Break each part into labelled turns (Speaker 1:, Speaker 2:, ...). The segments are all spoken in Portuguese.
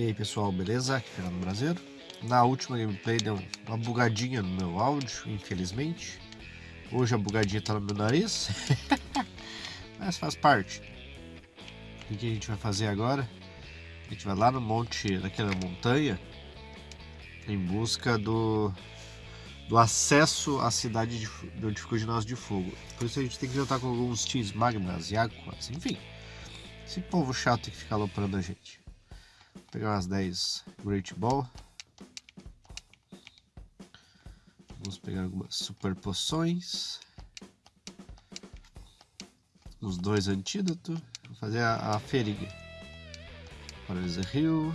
Speaker 1: E aí pessoal, beleza? Aqui é Fernando Brasileiro. Na última gameplay deu uma bugadinha no meu áudio, infelizmente. Hoje a bugadinha tá no meu nariz. Mas faz parte. O que a gente vai fazer agora? A gente vai lá no monte, naquela montanha, em busca do, do acesso à cidade de, do Dificuldade de Fogo. Por isso a gente tem que juntar com alguns teams magmas e aquas, enfim. Esse povo chato que fica aloprando a gente. Vou pegar umas 10 Great Ball. Vamos pegar algumas super poções. Os dois antídotos. Vou fazer a, a feriga. Paralyze Hill.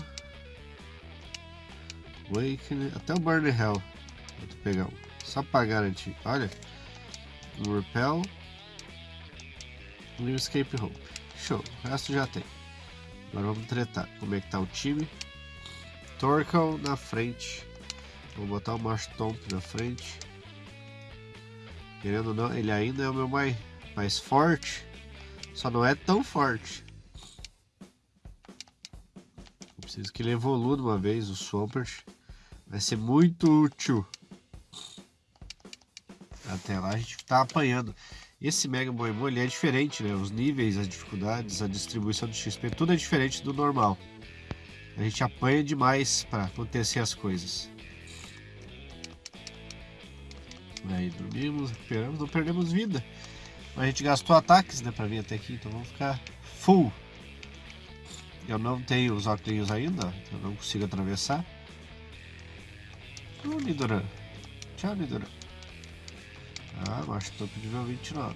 Speaker 1: Awakening. Até o Burn Hell. Vou pegar um. Só pra garantir. Olha. Um Repel. E um Escape Hope. Show. O resto já tem. Agora vamos tretar. Como é que tá o time? Torkel na frente. Vou botar o Marshtomp na frente. Querendo ou não, ele ainda é o meu mais, mais forte. Só não é tão forte. Eu preciso que ele evolua de uma vez, o Swampert. Vai ser muito útil. Até lá a gente tá apanhando. Esse Mega Boemon ele é diferente, né? Os níveis, as dificuldades, a distribuição de XP, tudo é diferente do normal. A gente apanha demais para acontecer as coisas. Aí dormimos, recuperamos, não perdemos vida. A gente gastou ataques, né, para vir até aqui, então vamos ficar full. Eu não tenho os óculos ainda, então não consigo atravessar. Ô, Nidoran. Tchau, Nidoran. Ah, macho topo nível 29.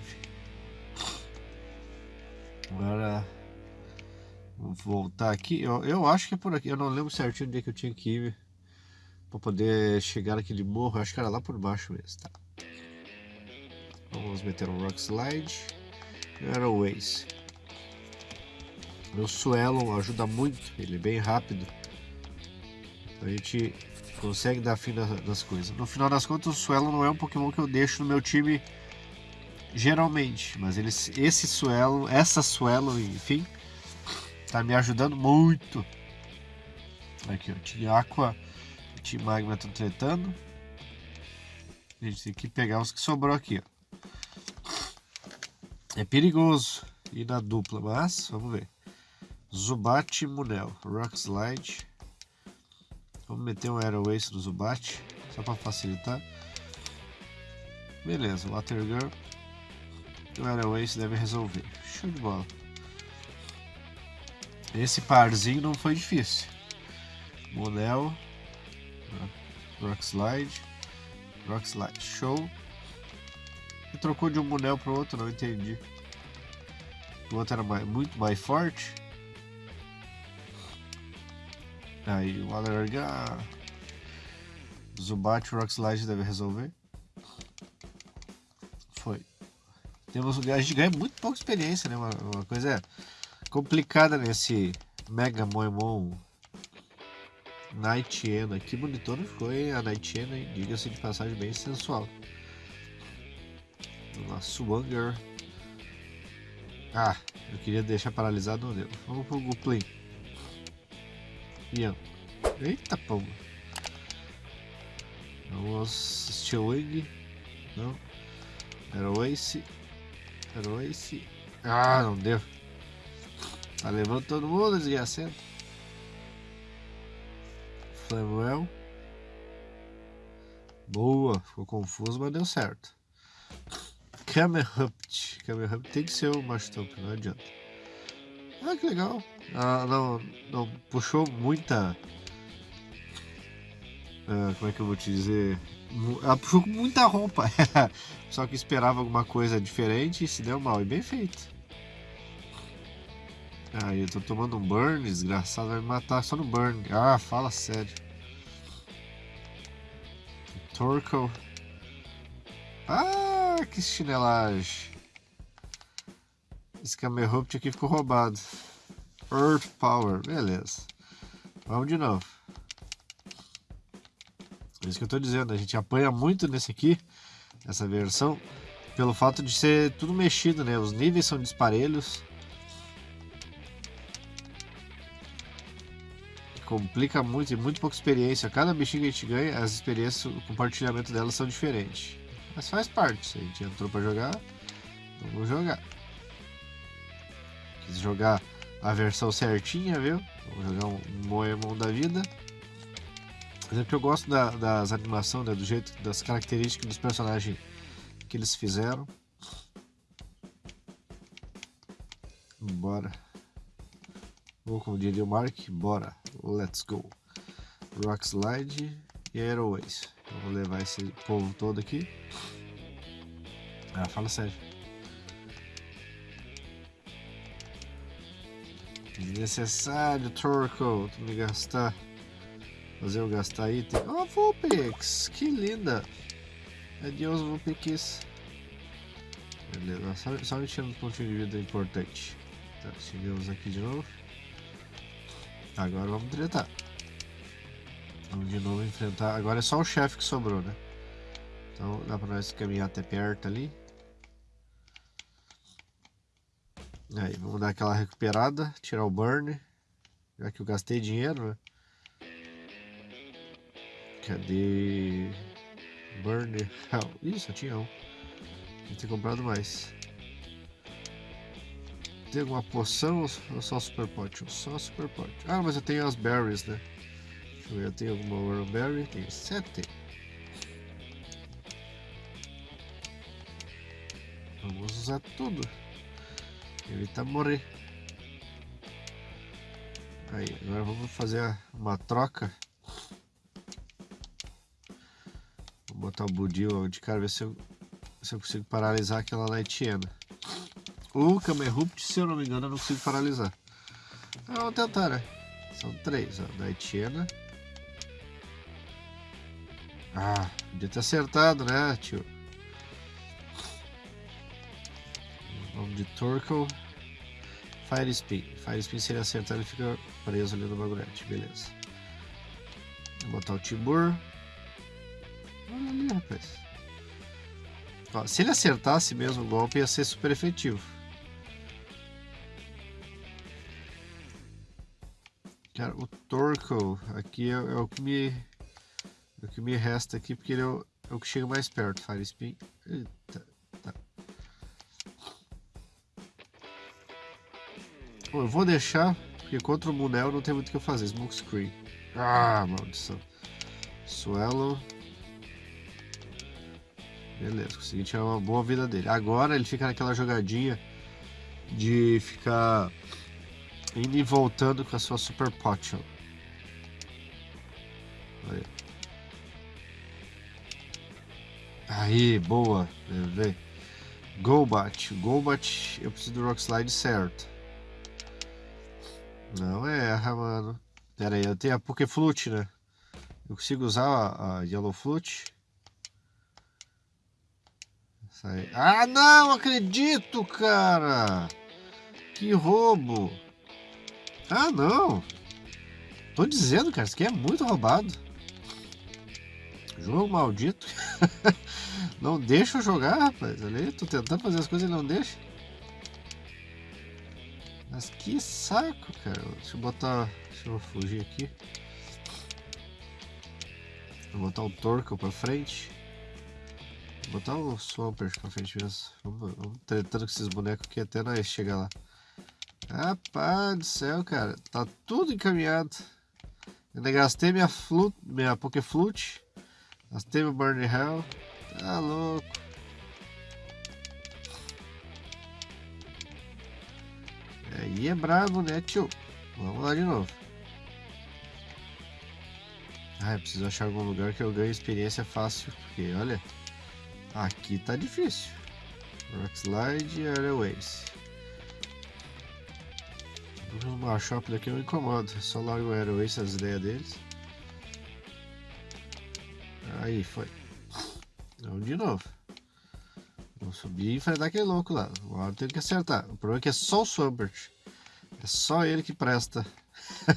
Speaker 1: Agora, vou voltar aqui. Eu, eu acho que é por aqui. Eu não lembro certinho onde é que eu tinha que ir para poder chegar naquele morro. Acho que era lá por baixo mesmo, tá? Vamos meter um Rock Slide e Airways. Meu Swellon ajuda muito, ele é bem rápido. A gente consegue dar fim das coisas. No final das contas, o Swellon não é um Pokémon que eu deixo no meu time geralmente, mas ele, esse Swellon, essa Swellon, enfim, tá me ajudando muito. Aqui, ó, Team Aqua Team Magma estão tretando. A gente tem que pegar os que sobrou aqui, ó. É perigoso ir na dupla, mas vamos ver. Zubat Munel. Rock Slide. Vamos meter um Aerowaste no Zubat, só para facilitar. Beleza, Water Girl. O Aerowaste deve resolver. Show de bola. Esse parzinho não foi difícil. Munel. Rock Slide. Rock Slide. Show. E trocou de um Munel para outro, não entendi. O outro era mais, muito mais forte. Aí o Alergar. Zubat Rock Slide deve resolver. Foi. Temos, a gente ganha muito pouca experiência, né? Uma, uma coisa complicada nesse Mega Moemon Nightiana. Que bonitona ficou, hein? A Nightiana, diga-se de passagem, bem sensual. Uma Swanger. Ah, eu queria deixar paralisado, não deu. Vamos pro Guplin. Ian. Eita pomba. Vamos Steelwing. Não. Era o Ace. Era o Ace. Ah, não deu. Tá levando todo mundo, desgraçado. Flamuel. Boa, ficou confuso, mas deu certo. Camerhupt. Camerhupt tem que ser o Mastomp, não adianta. Ah, que legal. Ah, não, não puxou muita. Ah, como é que eu vou te dizer? Ela puxou com muita roupa. Só que esperava alguma coisa diferente e se deu mal. E bem feito. Ah, eu tô tomando um burn, desgraçado, vai me matar só no burn. Ah, fala sério. Torkoal. Ah, que chinelagem. Esse Camerrupt aqui ficou roubado. Earth Power, beleza. Vamos de novo. É isso que eu estou dizendo, a gente apanha muito nesse aqui, essa versão, pelo fato de ser tudo mexido, né? Os níveis são disparelhos. complica muito e muito pouca experiência. Cada bichinho que a gente ganha, as experiências, o compartilhamento delas são diferentes. Mas faz parte. Se a gente entrou para jogar, vamos jogar. Quis jogar a versão certinha, viu? Vamos jogar um Moemon da vida. Mas é eu gosto da, das animações, né? do jeito, das características dos personagens que eles fizeram. Bora. Ou como diria o Mark, bora. Let's go. Rock Slide e Aeroways. vou levar esse povo todo aqui. Ah, fala sério. Desnecessário, Torco. Tu me gastar. Fazer eu gastar item. Oh, Vulpix! Que linda! Adeus, Vulpix. Beleza, só, só me tirando um pontinho de vida importante. Tá, chegamos aqui de novo. Agora vamos tretar. Vamos de novo enfrentar. Agora é só o chefe que sobrou, né? Então dá pra nós caminhar até perto ali. Aí, vamos dar aquela recuperada, tirar o burn. Já que eu gastei dinheiro, né? Cadê? Burn Hell. Ih, só tinha um. Que ter comprado mais. Tem alguma poção ou só super potion? Só super potion. Ah, mas eu tenho as berries, né? Deixa eu ver, eu tenho alguma Worm Berry? Tenho sete. Vamos usar tudo. Evitar morrer. Aí, agora vamos fazer uma troca. Vou botar o Budil de cara, ver se eu, se eu consigo paralisar aquela Nightiana. O Kamerupt, se eu não me engano, eu não consigo paralisar. Então, vamos tentar, né? São três, ó. Nightiana. Ah, podia ter acertado, né, tio? De Torkoal. Fire Spin. Fire Spin, se ele acertar, ele fica preso ali no bagulhete. Beleza. Vou botar o Tibur. Olha ali, rapaz. Ó, se ele acertasse mesmo o golpe, ia ser super efetivo. Cara, o Torkoal aqui é, é, o que me é o que me resta aqui, porque ele é o, é o que chega mais perto. Fire Spin. Eita, eu vou deixar, porque contra o Munel não tem muito o que fazer. Smoke Screen. Ah, maldição. Swallow. Beleza, consegui tirar uma boa vida dele. Agora ele fica naquela jogadinha de ficar indo e voltando com a sua Super Potion. Aí. Aí, boa. Golbat. Golbat, eu preciso do Rock Slide certo. Não erra, mano. Pera aí, eu tenho a Poké Flute, né? Eu consigo usar a, a Yellow Flute? Ah, não acredito, cara! Que roubo! Ah, não! Tô dizendo, cara, isso aqui é muito roubado. Jogo maldito. não deixa eu jogar, rapaz. Ali, tô tentando fazer as coisas e não deixa. Mas que saco, cara. Deixa eu botar... Deixa eu fugir aqui. Vou botar o Torco pra frente. Vou botar o Swampert pra frente mesmo. Vamos, vamos tretando com esses bonecos aqui até nós chegar lá. Rapaz do céu, cara. Tá tudo encaminhado. Ainda gastei minha flute, minha Pokeflute. Gastei meu Burn Hell. Tá louco. Aí é brabo, né, tio? Vamos lá de novo. Ah, eu preciso achar algum lugar que eu ganhe experiência fácil. Porque, olha, aqui tá difícil. Rock Slide e Airways. O Marshop daqui não incomoda, é só largo o Airways as ideias deles. Aí, foi. Vamos de novo. Vamos subir e enfrentar aquele louco lá. Agora tem que acertar. O problema é que é só o Swampert. É só ele que presta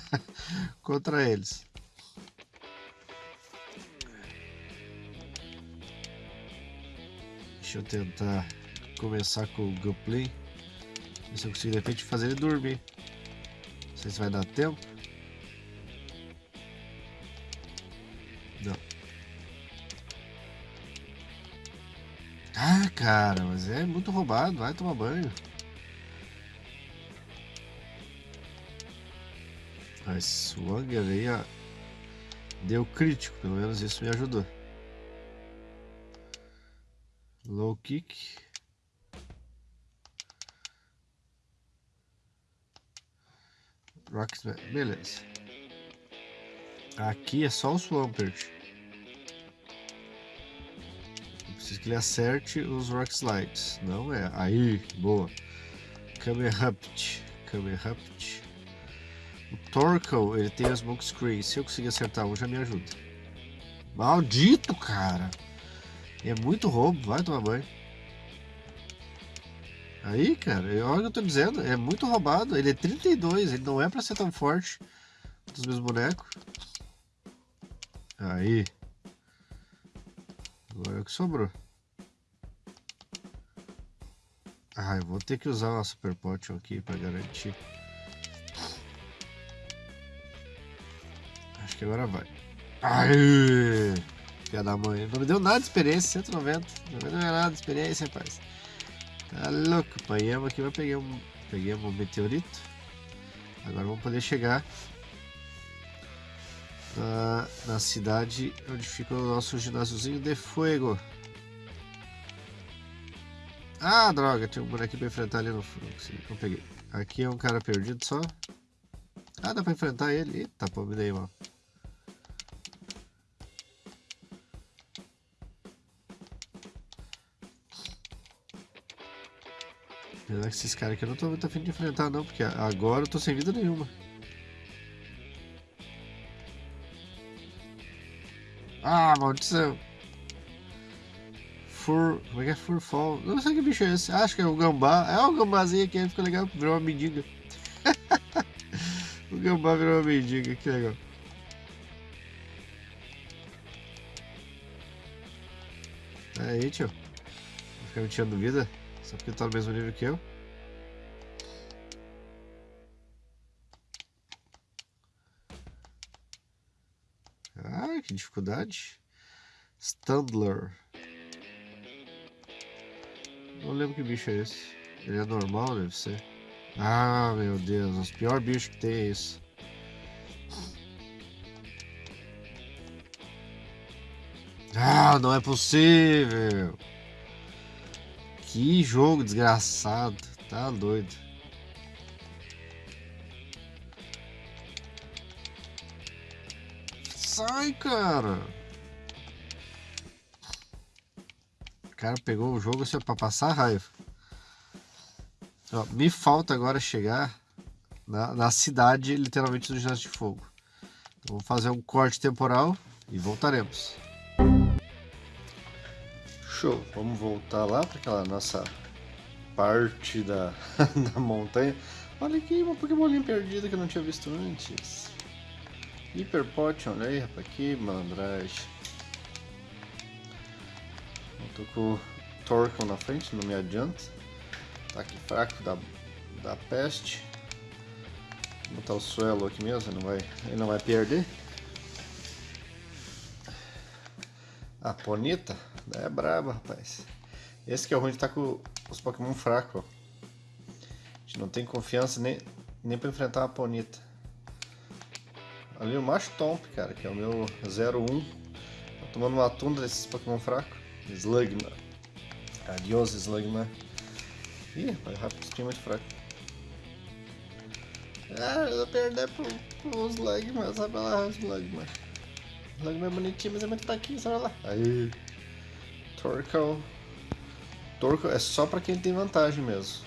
Speaker 1: contra eles. Deixa eu tentar começar com o Gunplay. Ver se eu consigo de repente fazer ele dormir sei se vai dar tempo. Cara, mas é muito roubado. Vai tomar banho. Mas o Anger aí ó, deu crítico, pelo menos isso me ajudou. Low kick. Rocksmith, beleza. Aqui é só o Swampert. Preciso que ele acerte os Rock Slides. Não é. Aí, boa. Kamehapt. Kamehapt. O Torkoal, ele tem a Smoke Screen. Se eu conseguir acertar um, já me ajuda. Maldito, cara! É muito roubo, vai tomar banho. Aí, cara, olha o que eu tô dizendo, é muito roubado. Ele é 32, ele não é pra ser tão forte dos meus bonecos. Aí. Agora é o que sobrou. Ah, eu vou ter que usar uma Super Potion aqui pra garantir. Acho que agora vai. Aí! Filha da mãe. Não me deu nada de experiência, 190. Não me deu nada de experiência, rapaz. Tá louco. Apanhamos aqui, mas peguei um, peguei um meteorito. Agora vamos poder chegar na, na cidade onde fica o nosso ginásiozinho de fogo. Ah, droga, tinha um bonequinho pra enfrentar ali no fundo. Não peguei. Aqui é um cara perdido só. Ah, dá pra enfrentar ele. Eita, pô, me dei mal. Apesar que esses caras aqui eu não tô muito afim de enfrentar não, porque agora eu tô sem vida nenhuma. Ah, maldição. Fur... Como é que é Furfall? Não sei que bicho é esse. Acho que é o gambá. É o gambazinho aqui, ficou legal. Virou uma mendiga. o gambá virou uma mendiga, que legal. Aí, tio. Vai ficar me tirando vida? Só porque tá no mesmo nível que eu. Ah, que dificuldade. Standler. Não lembro que bicho é esse. Ele é normal, deve ser. Ah, meu Deus. Os piores bichos que tem é isso. Ah, não é possível. Que jogo desgraçado. Tá doido. Sai, cara. Cara pegou o jogo assim, pra passar raiva. Ó, me falta agora chegar na, na cidade, literalmente, do Ginásio de Fogo. Então, vou fazer um corte temporal e voltaremos. Show, vamos voltar lá para aquela nossa parte da, da montanha. Olha aqui, uma Pokémolinha perdida que eu não tinha visto antes. Hyper Potion, olha aí, rapaz, que malandragem. Tô com o Torkoal na frente, não me adianta. Tá aqui fraco da, da peste. Vou botar o Suelo aqui mesmo, não vai, ele não vai perder. A Ponita é braba, rapaz. Esse que é o ruim de estar tá com os Pokémon fracos. A gente não tem confiança nem, nem pra enfrentar uma Ponita. Ali o Machtomp, cara, que é o meu 01. Tô tomando uma tunda desses Pokémon fracos. Slugma. Adiós, Slugma. Ih, rapaz, rápido é muito fraco. Ah, eu vou perder pro, pro Slugma, sabe lá, Slugma. Slugma é bonitinho, mas é muito fraquinho, sabe lá. Aí. Torkoal. Torkoal é só pra quem tem vantagem mesmo.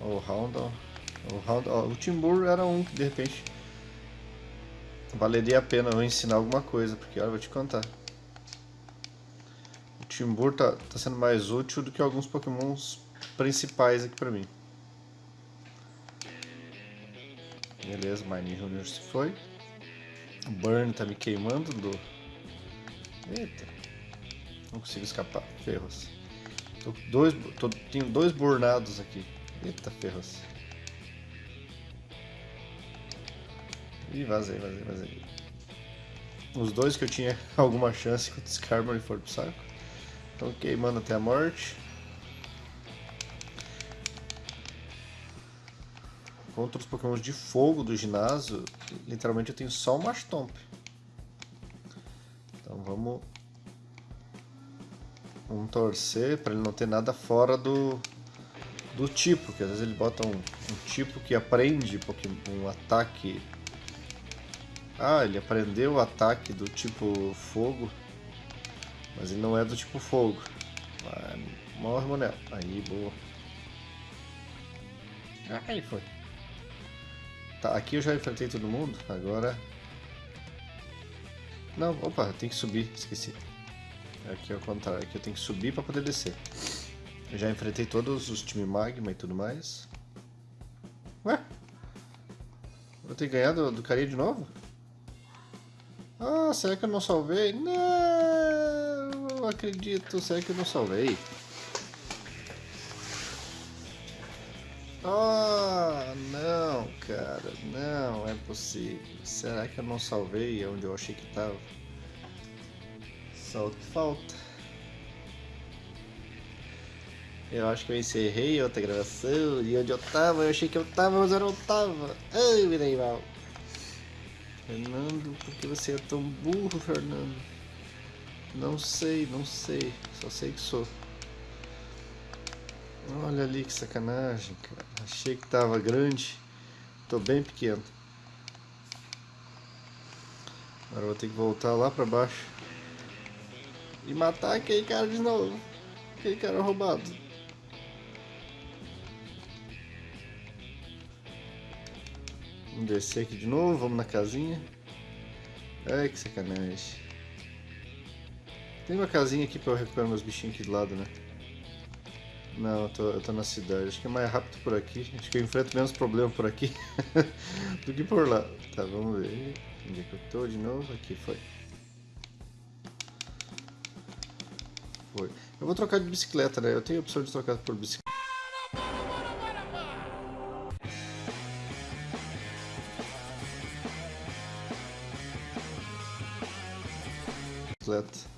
Speaker 1: O Houndal. O Houndal. O Timbur era um que de repente valeria a pena eu ensinar alguma coisa, porque olha, eu vou te contar. Timbur tá, tá sendo mais útil do que alguns pokémons principais aqui pra mim. Beleza, Mine Junior se foi. O Burn tá me queimando do... Eita. Não consigo escapar. Ferros. Tô dois, tô, tenho dois burnados aqui. Eita, ferros. Ih, vazei, vazei, vazei. Os dois que eu tinha alguma chance que o Skarmory for pro saco. Estão queimando até a morte. Contra os pokémons de fogo do ginásio, literalmente eu tenho só o Mashtomp. Então vamos... Vamos torcer para ele não ter nada fora do, do tipo, que às vezes ele bota um, um tipo que aprende um ataque. Ah, ele aprendeu o ataque do tipo fogo, mas ele não é do tipo fogo. Vai, morre, Monel. Aí, boa. Aí foi. Tá, aqui eu já enfrentei todo mundo, agora... Não, opa, tem que subir, esqueci. Aqui é o contrário, aqui eu tenho que subir para poder descer. Eu já enfrentei todos os time Magma e tudo mais. Ué? Vou ter ganhado do carinha de novo? Ah, será que eu não salvei? Não, não acredito. Será que eu não salvei? Ah, não, cara. Não, é possível. Será que eu não salvei onde eu achei que estava? Só o que falta. Eu acho que eu encerrei outra gravação e onde eu tava, eu achei que eu tava, mas eu não tava. Ai, virei mal. Fernando, por que você é tão burro, Fernando? Não sei, não sei. Só sei que sou. Olha ali que sacanagem, cara. Achei que tava grande. Tô bem pequeno. Agora vou ter que voltar lá pra baixo. E matar aquele cara de novo. Aquele cara roubado. Vamos descer aqui de novo, vamos na casinha. Ai, que sacanagem. Tem uma casinha aqui pra eu recuperar meus bichinhos aqui do lado, né? Não, eu tô, eu tô na cidade. Acho que é mais rápido por aqui. Acho que eu enfrento menos problema por aqui do que por lá. Tá, vamos ver. Onde é que eu tô de novo? Aqui foi. Foi. Eu vou trocar de bicicleta, né? Eu tenho a opção de trocar por bicicleta. bicicleta.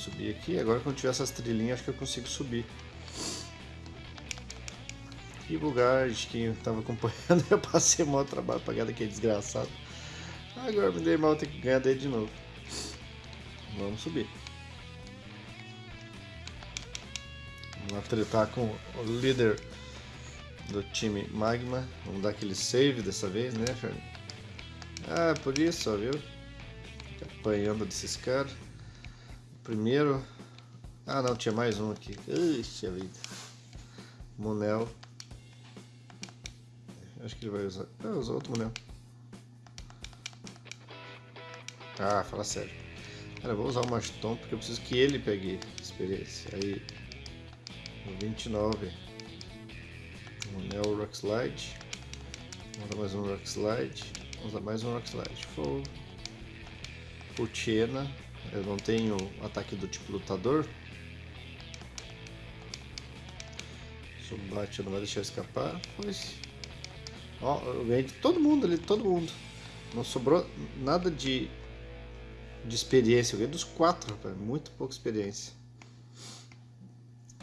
Speaker 1: Subir aqui. Agora quando tiver essas trilhinhas, acho que eu consigo subir. Que bugagem, quem tava acompanhando, eu passei mal trabalho pra ganhar daquele desgraçado. Agora me dei mal, ter que ganhar dele de novo. Vamos subir. Vamos lá tretar com o líder do time Magma. Vamos dar aquele save dessa vez, né, Fernando? Ah, por isso, ó, viu? Apanhando desses caras. Primeiro... Ah, não, tinha mais um aqui. Ixi, a vida. Monel. Acho que ele vai usar... Ah, usou outro Monel. Ah, fala sério. Cara, vou usar o Maston porque eu preciso que ele pegue experiência. Aí... 29 um Neo Rock Slide. Vamos dar mais um Rock Slide. Vamos dar mais um Rock Slide. Fogo. Futiena. Eu não tenho ataque do tipo lutador. Subbate não vai deixar escapar. Pois. Ó, eu ganhei de todo mundo ali, todo mundo. Não sobrou nada de, de experiência. Eu ganhei dos quatro, rapaz. Muito pouca experiência.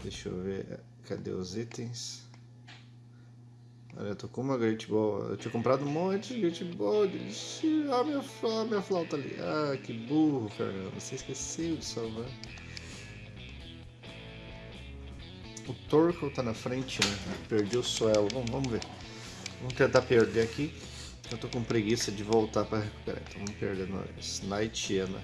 Speaker 1: Deixa eu ver. Cadê os itens? Tô com uma Great Ball. Eu tinha comprado um monte de Great Ball. Ah, minha, ah, minha flauta ali. Ah, que burro, Fernando. Você esqueceu de salvar. O Torkoal tá na frente, né? Perdi o Suelo. Bom, vamos ver. Vamos tentar perder aqui. Eu tô com preguiça de voltar pra recuperar. Então vamos perder nós. Nightiana.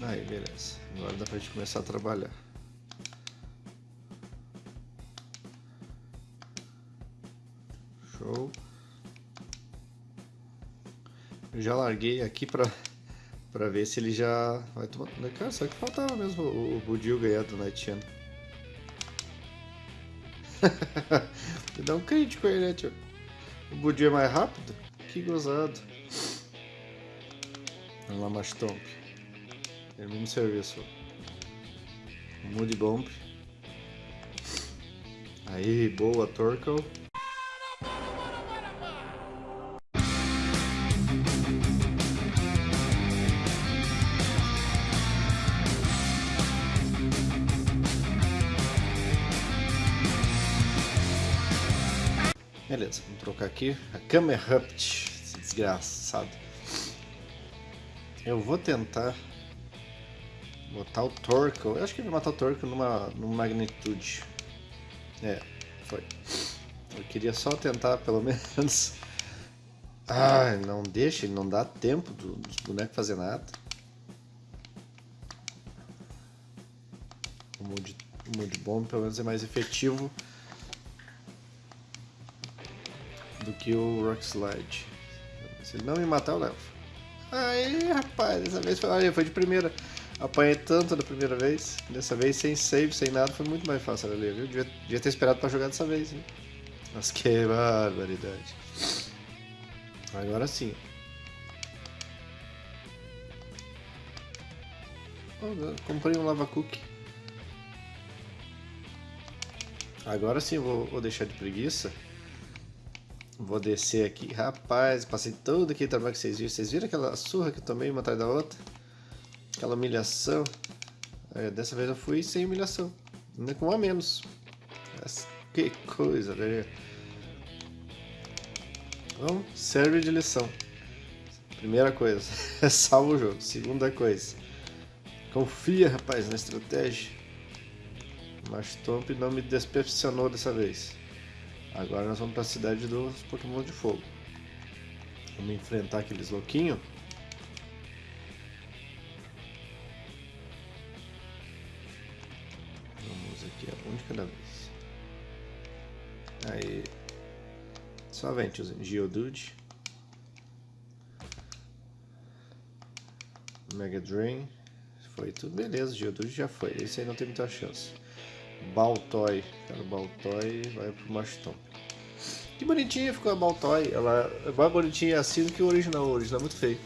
Speaker 1: Aí, beleza. Agora dá pra gente começar a trabalhar. Show. Eu já larguei aqui pra, pra ver se ele já vai tomar... Cara, só que faltava mesmo o, o Budil ganhar do Nightiano. dá um crítico aí, né, tio? O Budil é mais rápido? Que gozado. Vamos lá, Mastomp. Termina o serviço. Mood Bomb. Aí, boa, Torkel. Beleza, vamos trocar aqui. A Kamerhupt, esse desgraçado. Eu vou tentar botar o Torkel. Eu acho que ele vai matar o Torkel numa, numa magnitude. É, foi. Eu queria só tentar, pelo menos. Ai, não deixa, não dá tempo do, dos bonecos fazer nada. O mood, o mood bomb pelo menos é mais efetivo do que o Rock Slide. Se ele não me matar, eu levo. Aí, rapaz, dessa vez foi, olha, foi de primeira. Apanhei tanto da primeira vez, dessa vez sem save, sem nada, foi muito mais fácil ali, viu? Devia, devia ter esperado pra jogar dessa vez, hein? Mas que barbaridade. Agora sim. Oh, comprei um lava cookie. Agora sim vou, vou deixar de preguiça. Vou descer aqui. Rapaz, passei todo aquele trabalho que vocês viram. Vocês viram aquela surra que eu tomei uma atrás da outra? Aquela humilhação. É, dessa vez eu fui sem humilhação. Ainda com um a menos. Que coisa, né? Então, serve de lição. Primeira coisa, salva o jogo. Segunda coisa, confia, rapaz, na estratégia. Mas Tomp não me decepcionou dessa vez. Agora nós vamos para a cidade dos Pokémon de Fogo. Vamos enfrentar aqueles louquinhos. Vem, tiozinho. Geodude. Mega Drain. Foi tudo beleza, Geodude já foi. Esse aí não tem muita chance. Baltoy. Cara, Baltoy vai pro Maston. Que bonitinha ficou a Baltoy. Ela é mais bonitinha assim do que o original. O original é muito feio.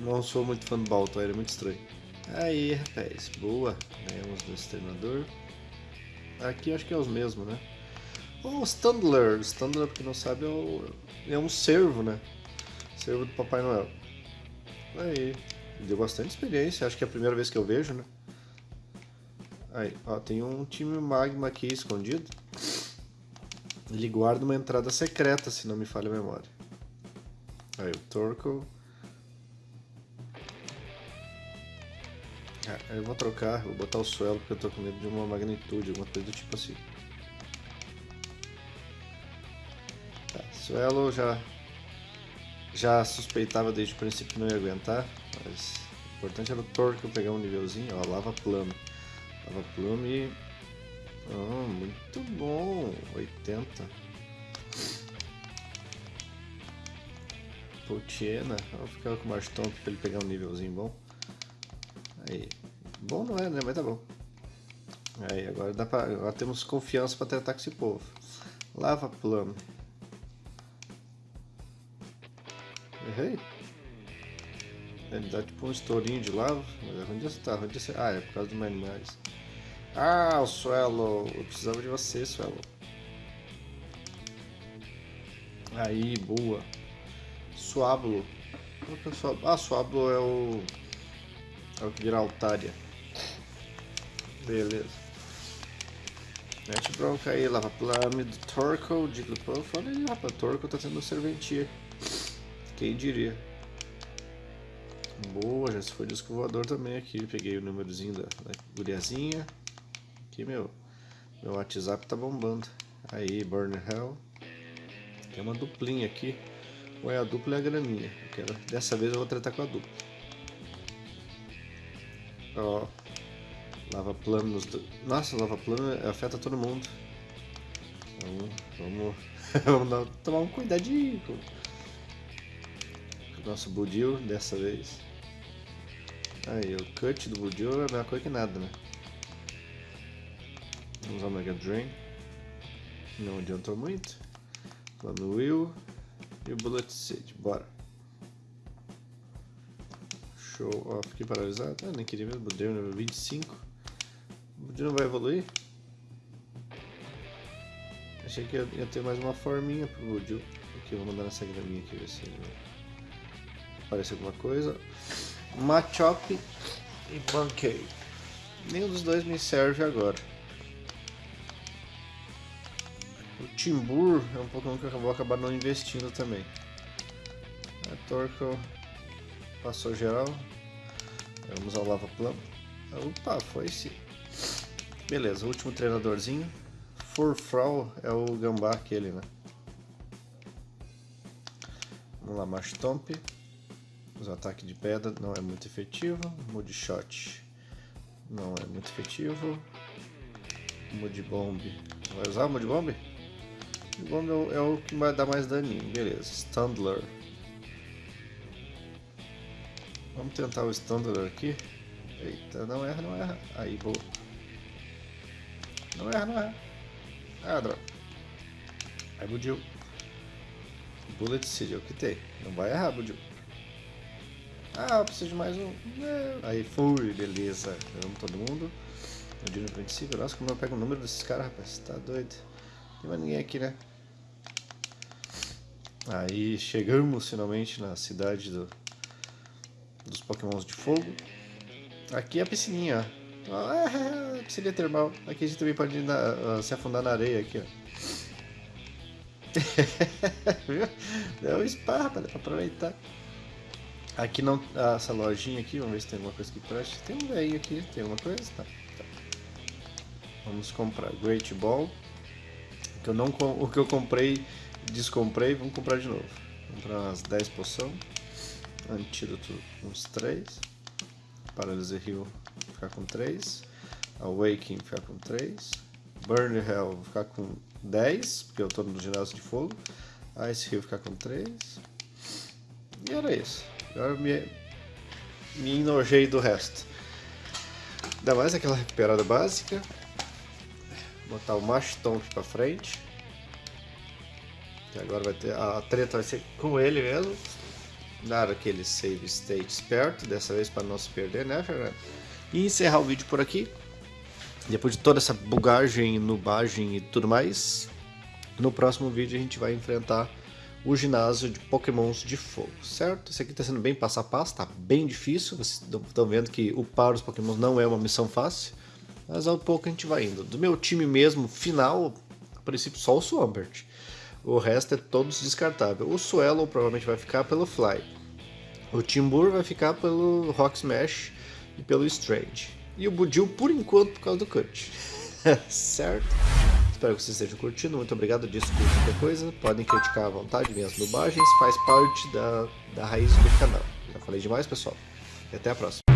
Speaker 1: Não sou muito fã do Baltoy, ele é muito estranho. Aí, rapaz. Boa. Ganhamos do exterminador. Aqui acho que é os mesmos, né? O Standler. Standler, pra quem não sabe, é, é um servo, né? Servo do Papai Noel. Aí. Deu bastante experiência. Acho que é a primeira vez que eu vejo, né? Aí, ó, tem um time magma aqui escondido. Ele guarda uma entrada secreta, se não me falha a memória. Aí, o Torco. Ah, eu vou trocar, vou botar o suelo porque eu tô com medo de uma magnitude, alguma coisa do tipo assim. Suelo já já suspeitava desde o princípio que não ia aguentar, mas o importante era o Torco pegar um nívelzinho, ó, lava plano. Lava plume. Oh, muito bom. 80. Potiena. Vou ficar com o Marstomp pra ele pegar um nívelzinho bom. Aí. Bom não é, né? Mas tá bom. Aí, agora, dá pra, agora temos confiança para tratar com esse povo. Lava plano. Errei. Ele dá tipo um estourinho de lava. Mas onde você tá? Onde você... Ah, é por causa dos animais. Ah, o Suelo. Eu precisava de você, Suelo. Aí, boa. Suablo. É ah, Suablo é o... É o que vira Altaria. Beleza. Mete bronca aí, Lava Plame do Torkoal, Jigglypuff. Olha aí, rapaz, Torkoal tá tendo serventia. Quem diria. Boa, já se foi disco voador também aqui. Peguei o númerozinho da, da guriazinha. Aqui, meu, meu WhatsApp tá bombando. Aí, Burner Hell. Tem uma duplinha aqui. Ou é a dupla e a graminha. Quero, dessa vez eu vou tratar com a dupla. Ó. Lava plano nos do... Nossa, lava plano afeta todo mundo. Então, vamos, vamos dar, tomar um cuidadinho nosso Budil dessa vez. Aí, o cut do Budil é a mesma coisa que nada, né? Vamos usar o Mega Drain. Não adiantou muito. Plano Will e o Bullet Seed. Bora. Show. Ó, fiquei paralisado. Ah, nem queria mesmo. Deu nível 25. O Budir não vai evoluir? Achei que ia, ter mais uma forminha pro Budil. Aqui, eu vou mandar nessa graminha aqui, ver se ele aparece alguma coisa. Machop e Pancake. Nenhum dos dois me serve agora. O Timbur é um Pokémon que eu vou acabar não investindo também. A Torkoal passou geral. Vamos ao Lava Plum. Opa, foi sim. Beleza, último treinadorzinho. Furfrau é o gambá aquele, né? Vamos lá, Marshtomp. O ataque de pedra não é muito efetivo. Mudshot não é muito efetivo. Mudbomb. Vai usar o Mudbomb? Mudbomb é, o, é o que vai dar mais daninho. Beleza. Standler. Vamos tentar o Standler aqui. Eita, não erra, não erra. Aí, boa. Não erra, não erra. Ah, droga. Aí, Budil. Bullet Seed é o que tem. Não vai errar, Budil. Ah, preciso de mais um. É. Aí, fui, beleza. Vamos todo mundo. No dia 25. Nossa, como eu pego o número desses caras, rapaz. Tá doido. Não tem mais ninguém aqui, né? Aí, chegamos finalmente na cidade do, dos pokémons de fogo. Aqui é a piscininha, ó. Ah, piscina termal. Aqui a gente também pode na, se afundar na areia aqui, ó. Viu? Deu um spa, dá pra aproveitar. Aqui não. Ah, essa lojinha aqui, vamos ver se tem alguma coisa que preste. Tem um velho aqui, tem alguma coisa? Tá. tá. Vamos comprar Great Ball. Que eu não, o que eu comprei, descomprei, vamos comprar de novo. Comprar umas 10 poção. Antídoto uns 3. Paralisia Heal ficar com 3. Awakening ficar com 3. Burn Hell ficar com 10, porque eu estou no ginásio de fogo. Ice Heal ficar com 3. E era isso. Agora me, me enojei do resto. Ainda mais aquela recuperada básica. Botar o Mashtomp pra frente. Que agora vai ter. A treta vai ser com ele mesmo. Dar aquele save state esperto, dessa vez para não se perder, né, Fernando? E encerrar o vídeo por aqui. Depois de toda essa bugagem, nubagem e tudo mais, no próximo vídeo a gente vai enfrentar o ginásio de pokémons de fogo, certo? Esse aqui está sendo bem passo a passo, está bem difícil, vocês estão vendo que upar os pokémons não é uma missão fácil, mas ao pouco a gente vai indo. Do meu time mesmo, final, a princípio só o Swampert, o resto é todos descartáveis. O Swallow provavelmente vai ficar pelo Fly, o Timbur vai ficar pelo Rock Smash e pelo Strange, e o Budil por enquanto por causa do Cut, certo? Espero que vocês estejam curtindo. Muito obrigado. Desculpa qualquer coisa. Podem criticar à vontade minhas nubagens. Faz parte da, da raiz do canal. Já falei demais, pessoal. E até a próxima.